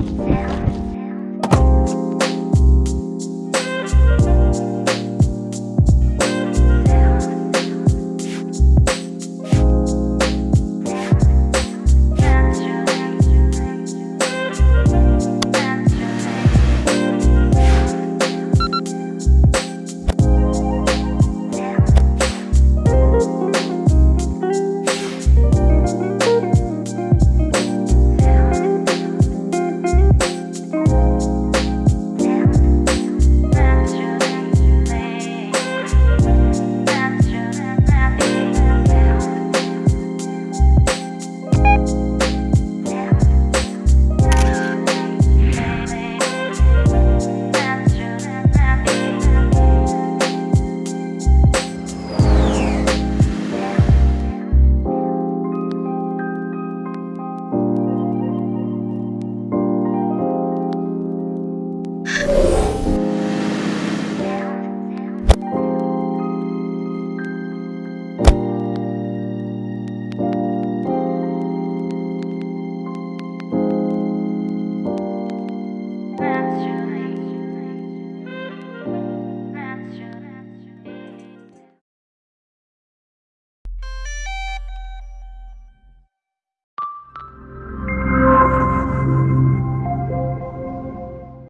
Sarah.